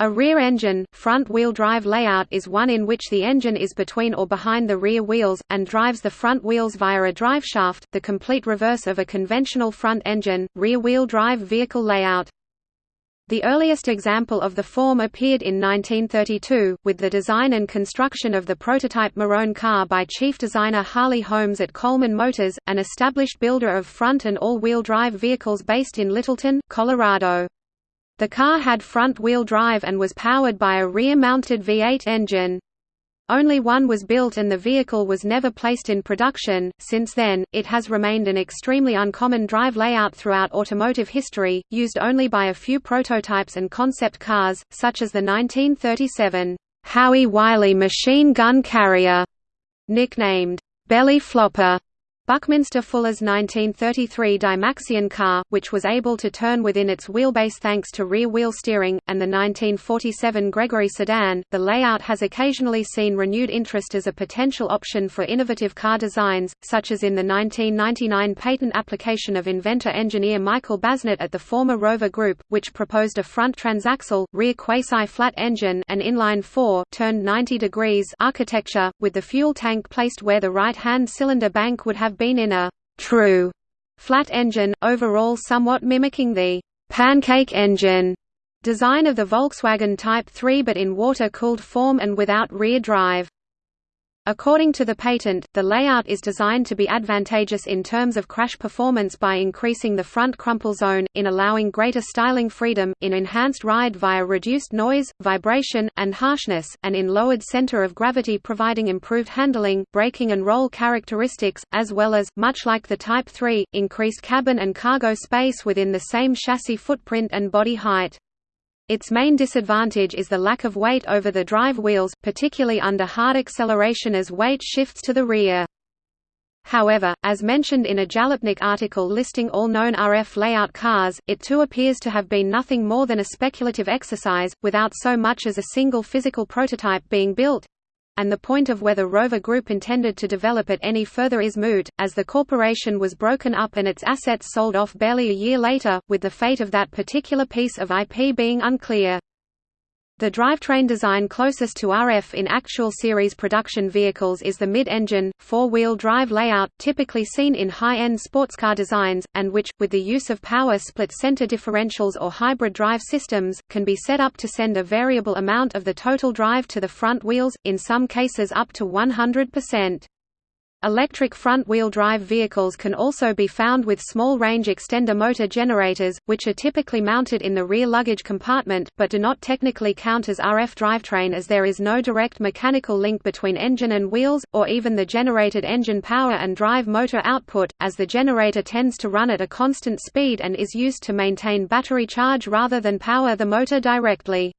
A rear engine, front-wheel drive layout is one in which the engine is between or behind the rear wheels, and drives the front wheels via a driveshaft, the complete reverse of a conventional front-engine, rear-wheel drive vehicle layout. The earliest example of the form appeared in 1932, with the design and construction of the prototype Marone car by chief designer Harley Holmes at Coleman Motors, an established builder of front and all-wheel drive vehicles based in Littleton, Colorado. The car had front-wheel drive and was powered by a rear-mounted V8 engine. Only one was built and the vehicle was never placed in production. Since then, it has remained an extremely uncommon drive layout throughout automotive history, used only by a few prototypes and concept cars, such as the 1937 Howie Wiley machine gun carrier, nicknamed Belly Flopper. Buckminster Fuller's 1933 Dymaxion car, which was able to turn within its wheelbase thanks to rear-wheel steering, and the 1947 Gregory sedan, the layout has occasionally seen renewed interest as a potential option for innovative car designs, such as in the 1999 patent application of inventor-engineer Michael Basnett at the former Rover Group, which proposed a front transaxle, rear quasi-flat engine an inline-four turned 90 degrees architecture, with the fuel tank placed where the right-hand cylinder bank would have been in a true flat engine, overall somewhat mimicking the pancake engine design of the Volkswagen Type 3 but in water-cooled form and without rear drive. According to the patent, the layout is designed to be advantageous in terms of crash performance by increasing the front crumple zone, in allowing greater styling freedom, in enhanced ride via reduced noise, vibration, and harshness, and in lowered center of gravity providing improved handling, braking and roll characteristics, as well as, much like the Type 3, increased cabin and cargo space within the same chassis footprint and body height. Its main disadvantage is the lack of weight over the drive wheels, particularly under hard acceleration as weight shifts to the rear. However, as mentioned in a Jalopnik article listing all known RF layout cars, it too appears to have been nothing more than a speculative exercise, without so much as a single physical prototype being built and the point of whether Rover Group intended to develop it any further is moot, as the corporation was broken up and its assets sold off barely a year later, with the fate of that particular piece of IP being unclear. The drivetrain design closest to RF in actual series production vehicles is the mid-engine, four-wheel drive layout, typically seen in high-end sportscar designs, and which, with the use of power split center differentials or hybrid drive systems, can be set up to send a variable amount of the total drive to the front wheels, in some cases up to 100%. Electric front-wheel drive vehicles can also be found with small-range extender motor generators, which are typically mounted in the rear luggage compartment, but do not technically count as RF drivetrain as there is no direct mechanical link between engine and wheels, or even the generated engine power and drive motor output, as the generator tends to run at a constant speed and is used to maintain battery charge rather than power the motor directly.